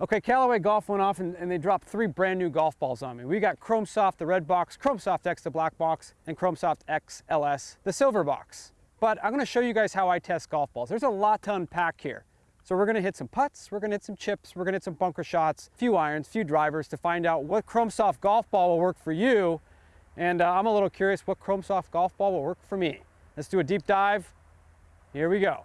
Okay, Callaway Golf went off and, and, they dropped three brand new golf balls on me. We got Chrome Soft, the red box, Chrome Soft X, the black box, and Chrome Soft X LS, the silver box. But I'm gonna show you guys how I test golf balls. There's a lot to unpack here. So we're gonna hit some putts, we're gonna hit some chips, we're gonna hit some bunker shots, a few irons, few drivers to find out what Chrome Soft golf ball will work for you. And uh, I'm a little curious what Chrome Soft golf ball will work for me. Let's do a deep dive. Here we go.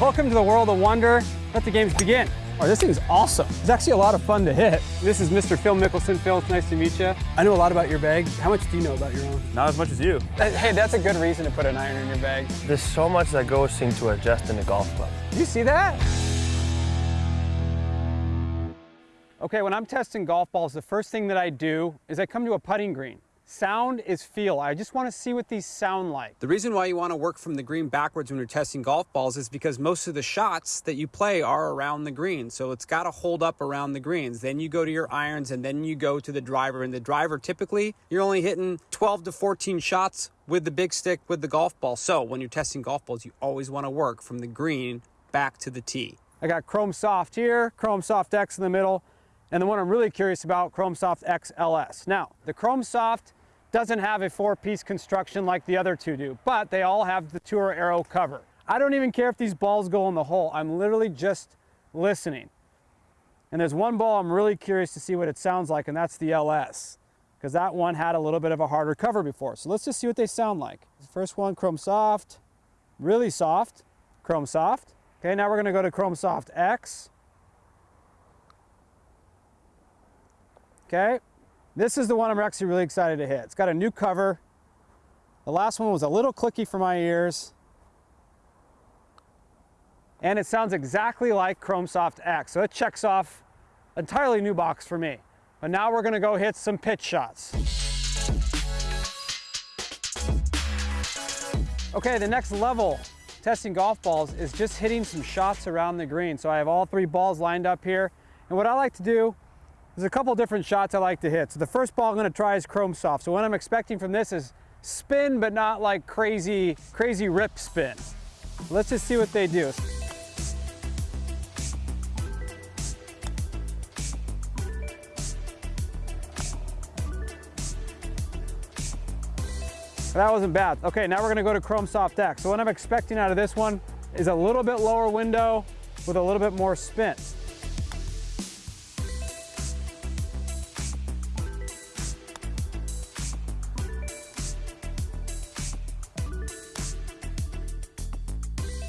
Welcome to the world of wonder. Let the games begin. Oh, this thing's awesome. It's actually a lot of fun to hit. This is Mr. Phil Mickelson. Phil, it's nice to meet you. I know a lot about your bag. How much do you know about your own? Not as much as you. Uh, hey, that's a good reason to put an iron in your bag. There's so much that goes into adjusting a golf club. You see that? Okay, when I'm testing golf balls, the first thing that I do is I come to a putting green. Sound is feel. I just want to see what these sound like. The reason why you want to work from the green backwards when you're testing golf balls is because most of the shots that you play are around the green. So it's got to hold up around the greens. Then you go to your irons and then you go to the driver. And the driver, typically, you're only hitting 12 to 14 shots with the big stick with the golf ball. So when you're testing golf balls, you always want to work from the green back to the tee. I got Chrome Soft here, Chrome Soft X in the middle, and the one I'm really curious about, Chrome Soft XLS. Now, the Chrome Soft doesn't have a four-piece construction like the other two do, but they all have the Tour Aero cover. I don't even care if these balls go in the hole. I'm literally just listening. And there's one ball I'm really curious to see what it sounds like, and that's the LS, because that one had a little bit of a harder cover before. So let's just see what they sound like. First one, Chrome Soft, really soft, Chrome Soft. Okay, now we're gonna go to Chrome Soft X. Okay, this is the one I'm actually really excited to hit. It's got a new cover. The last one was a little clicky for my ears. And it sounds exactly like Chrome Soft X. So it checks off entirely new box for me. But now we're gonna go hit some pitch shots. Okay, the next level testing golf balls is just hitting some shots around the green. So I have all three balls lined up here. And what I like to do there's a couple different shots I like to hit. So the first ball I'm gonna try is Chrome Soft. So what I'm expecting from this is spin, but not like crazy, crazy rip spin. Let's just see what they do. That wasn't bad. Okay, now we're gonna go to Chrome Soft X. So what I'm expecting out of this one is a little bit lower window with a little bit more spin.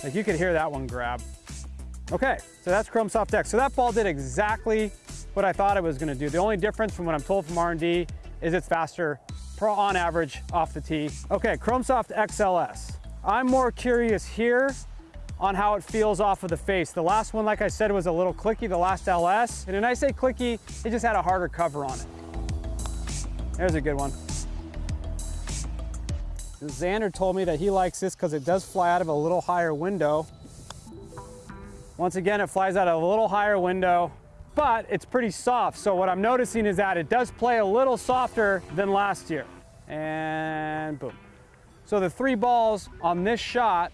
Like you could hear that one grab. Okay, so that's Chrome Soft X. So that ball did exactly what I thought it was gonna do. The only difference from what I'm told from R&D is it's faster on average off the tee. Okay, Chrome Soft XLS. I'm more curious here on how it feels off of the face. The last one, like I said, was a little clicky, the last LS. And when I say clicky, it just had a harder cover on it. There's a good one. Xander told me that he likes this because it does fly out of a little higher window. Once again, it flies out of a little higher window, but it's pretty soft. So what I'm noticing is that it does play a little softer than last year. And boom. So the three balls on this shot,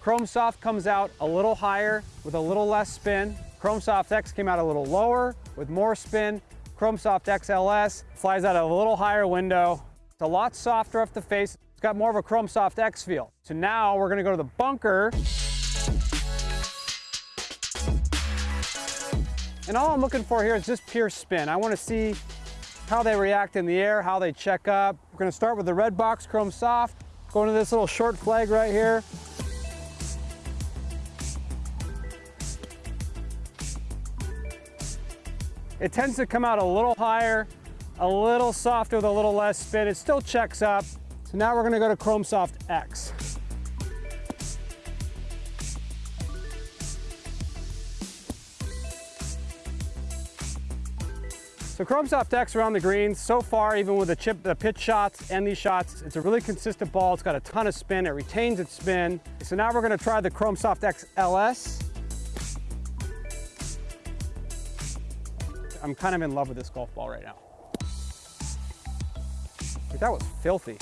Chrome Soft comes out a little higher with a little less spin. Chrome Soft X came out a little lower with more spin. Chrome Soft XLS flies out of a little higher window. It's a lot softer off the face. It's got more of a Chrome Soft X feel. So now we're gonna go to the bunker. And all I'm looking for here is just pure spin. I wanna see how they react in the air, how they check up. We're gonna start with the red box Chrome Soft, going to this little short flag right here. It tends to come out a little higher, a little softer with a little less spin. It still checks up, so now we're gonna go to Chrome Soft X. So Chrome Soft X around the greens, so far, even with the chip, the pitch shots and these shots, it's a really consistent ball. It's got a ton of spin. It retains its spin. So now we're gonna try the Chrome Soft X LS. I'm kind of in love with this golf ball right now. That was filthy.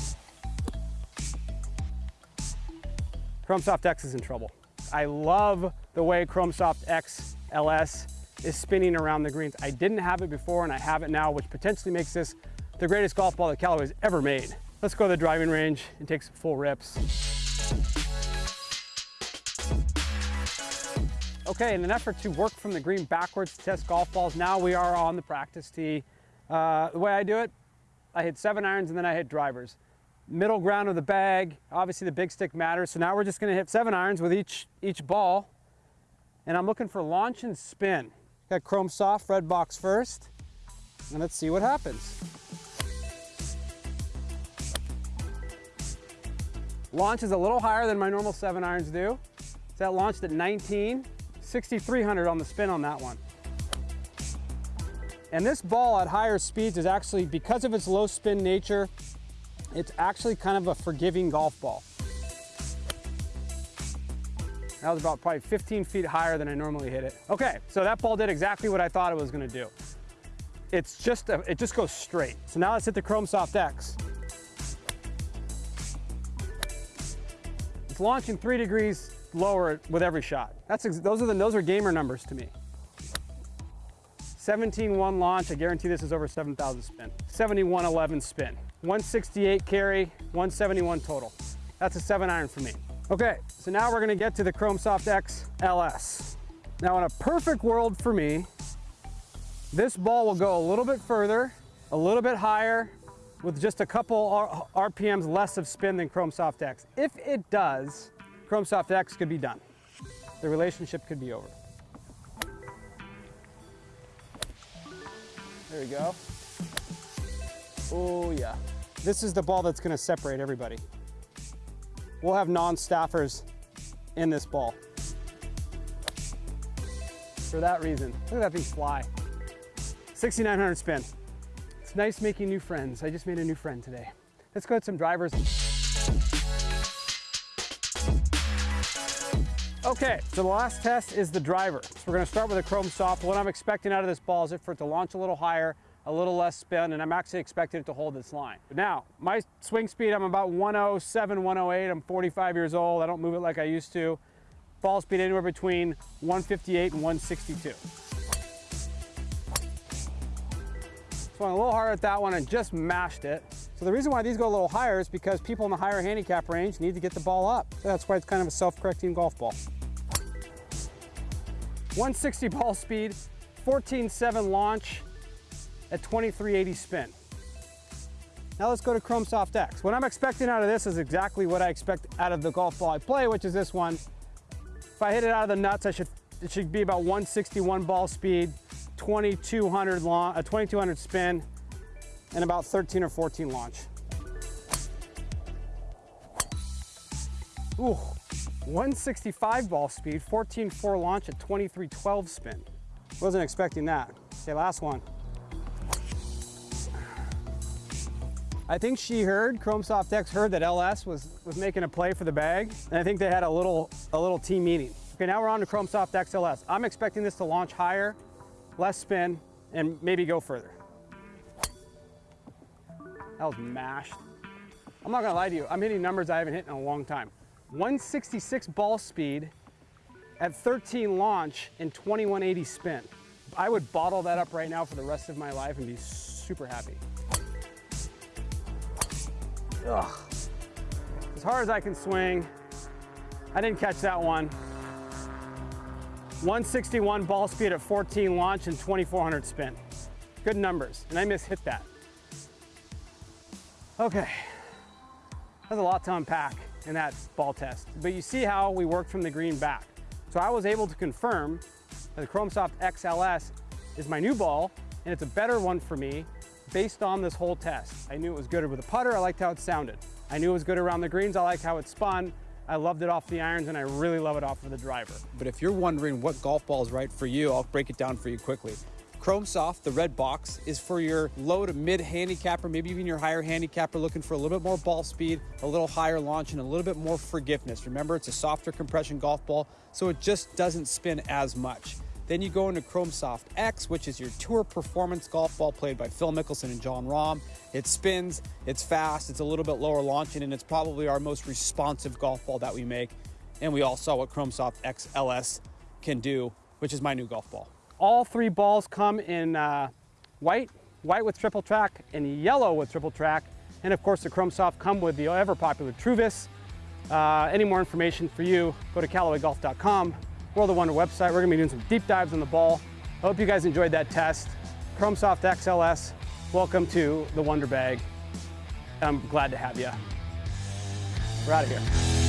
Chrome Soft X is in trouble. I love the way Chrome Soft X LS is spinning around the greens. I didn't have it before and I have it now, which potentially makes this the greatest golf ball that Callaway's ever made. Let's go to the driving range and take some full rips. Okay, in an effort to work from the green backwards to test golf balls, now we are on the practice tee. Uh, the way I do it, I hit seven irons and then I hit drivers. Middle ground of the bag, obviously the big stick matters. So now we're just gonna hit seven irons with each, each ball. And I'm looking for launch and spin. Got Chrome Soft red box first. And let's see what happens. Launch is a little higher than my normal seven irons do. So that launched at 19, 6,300 on the spin on that one. And this ball at higher speeds is actually, because of its low spin nature, it's actually kind of a forgiving golf ball. That was about probably 15 feet higher than I normally hit it. Okay, so that ball did exactly what I thought it was gonna do. It's just, a, it just goes straight. So now let's hit the Chrome Soft X. It's launching three degrees lower with every shot. That's those are the those are gamer numbers to me. 17-1 launch, I guarantee this is over 7,000 spin. 71-11 spin. 168 carry, 171 total. That's a seven iron for me. Okay, so now we're gonna get to the Chrome Soft X LS. Now in a perfect world for me, this ball will go a little bit further, a little bit higher, with just a couple RPMs less of spin than Chrome Soft X. If it does, Chrome Soft X could be done. The relationship could be over. There we go. Oh yeah. This is the ball that's gonna separate everybody. We'll have non-staffers in this ball. For that reason. Look at that thing fly. 6,900 spin. It's nice making new friends. I just made a new friend today. Let's go with some drivers. Okay, so the last test is the driver. So we're gonna start with a Chrome Soft. What I'm expecting out of this ball is for it to launch a little higher, a little less spin, and I'm actually expecting it to hold this line. Now, my swing speed, I'm about 107, 108. I'm 45 years old. I don't move it like I used to. Ball speed anywhere between 158 and 162. So went a little harder at that one and just mashed it. So the reason why these go a little higher is because people in the higher handicap range need to get the ball up. So that's why it's kind of a self-correcting golf ball. 160 ball speed, 14.7 launch at 2380 spin. Now let's go to Chrome Soft X. What I'm expecting out of this is exactly what I expect out of the golf ball I play, which is this one. If I hit it out of the nuts, I should, it should be about 161 ball speed, 2200 long, a uh, 2200 spin, and about 13 or 14 launch. Ooh, 165 ball speed, 14.4 launch at 23.12 spin. Wasn't expecting that. Okay, last one. I think she heard, Chrome Soft X heard that LS was, was making a play for the bag, and I think they had a little, a little team meeting. Okay, now we're on to Chrome Soft XLS. I'm expecting this to launch higher, less spin, and maybe go further. That was mashed. I'm not gonna lie to you, I'm hitting numbers I haven't hit in a long time. 166 ball speed at 13 launch and 2180 spin. I would bottle that up right now for the rest of my life and be super happy. Ugh. As hard as I can swing, I didn't catch that one. 161 ball speed at 14 launch and 2400 spin. Good numbers, and I mishit that. Okay, that's a lot to unpack in that's ball test. But you see how we worked from the green back. So I was able to confirm that the Chrome Soft XLS is my new ball, and it's a better one for me based on this whole test. I knew it was good with a putter, I liked how it sounded. I knew it was good around the greens, I liked how it spun, I loved it off the irons and I really love it off of the driver. But if you're wondering what golf ball is right for you, I'll break it down for you quickly. Chrome Soft, the red box, is for your low to mid handicapper, maybe even your higher handicapper looking for a little bit more ball speed, a little higher launch, and a little bit more forgiveness. Remember, it's a softer compression golf ball, so it just doesn't spin as much. Then you go into Chrome Soft X, which is your tour performance golf ball played by Phil Mickelson and Jon Rahm. It spins, it's fast, it's a little bit lower launching, and it's probably our most responsive golf ball that we make. And we all saw what Chrome Soft X LS can do, which is my new golf ball. All three balls come in uh, white, white with triple track, and yellow with triple track. And of course, the Chrome Soft come with the ever popular Truvis. Uh, any more information for you, go to CallawayGolf.com, World of Wonder website. We're gonna be doing some deep dives on the ball. I hope you guys enjoyed that test. Chrome Soft XLS, welcome to the Wonder Bag. I'm glad to have you. We're out of here.